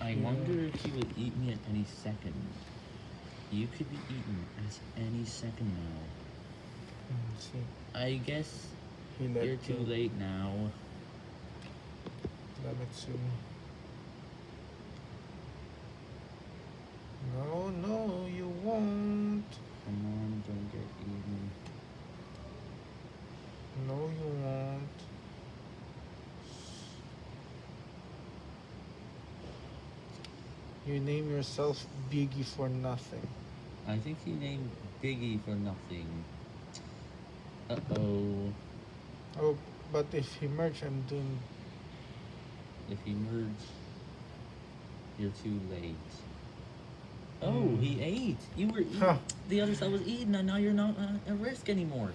I wonder if he would eat me at any second. You could be eaten at any second now. I guess you're too late now. Let me see. No, no, you won't. Come on, don't get eaten. No, you won't. You name yourself Biggie for nothing. I think he named Biggie for nothing. Uh oh. Oh, but if he merge, I'm doing. If he merge, you're too late. Oh, he ate. You were eating. Huh. The other side was eating, and now you're not uh, at risk anymore.